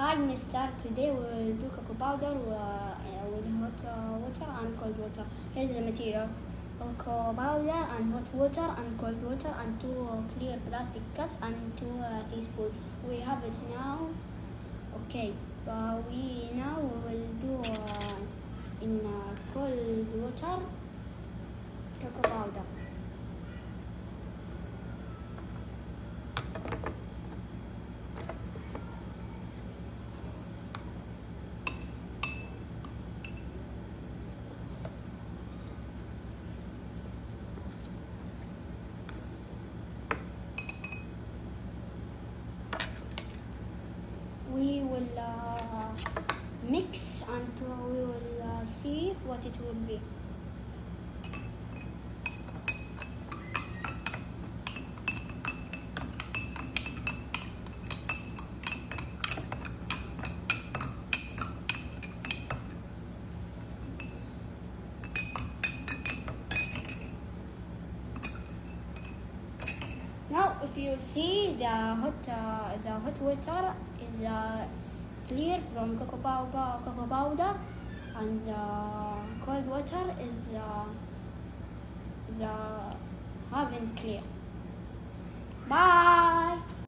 Hi, Mister. Today we will do cocoa powder uh, with hot uh, water and cold water. Here's the material: cocoa powder and hot water and cold water and two clear plastic cups and two uh, teaspoons. We have it now. Okay, we now will do in cold water cocoa powder. we will uh, mix and we will uh, see what it will be. If you see the hot uh, the hot water is uh, clear from cocoa powder, cocoa powder and uh, cold water is uh, is uh, haven't clear. Bye.